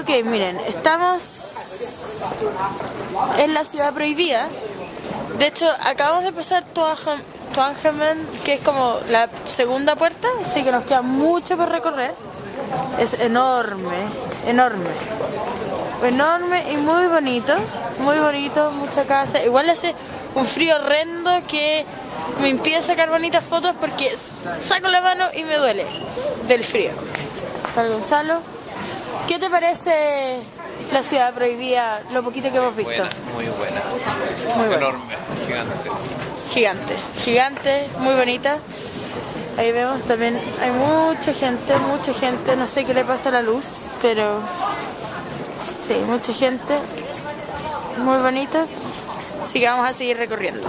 Ok, miren, estamos en la ciudad prohibida. De hecho, acabamos de pasar Tuangemen, que es como la segunda puerta, así que nos queda mucho por recorrer. Es enorme, enorme. Enorme y muy bonito, muy bonito, mucha casa. Igual hace un frío horrendo que me impide sacar bonitas fotos porque saco la mano y me duele del frío. Tal Gonzalo. ¿Qué te parece la ciudad prohibida, lo poquito que hemos visto? Buena, muy buena. Muy buena. Enorme, gigante. Gigante, gigante, muy bonita. Ahí vemos también, hay mucha gente, mucha gente, no sé qué le pasa a la luz, pero sí, mucha gente, muy bonita. Así que vamos a seguir recorriendo.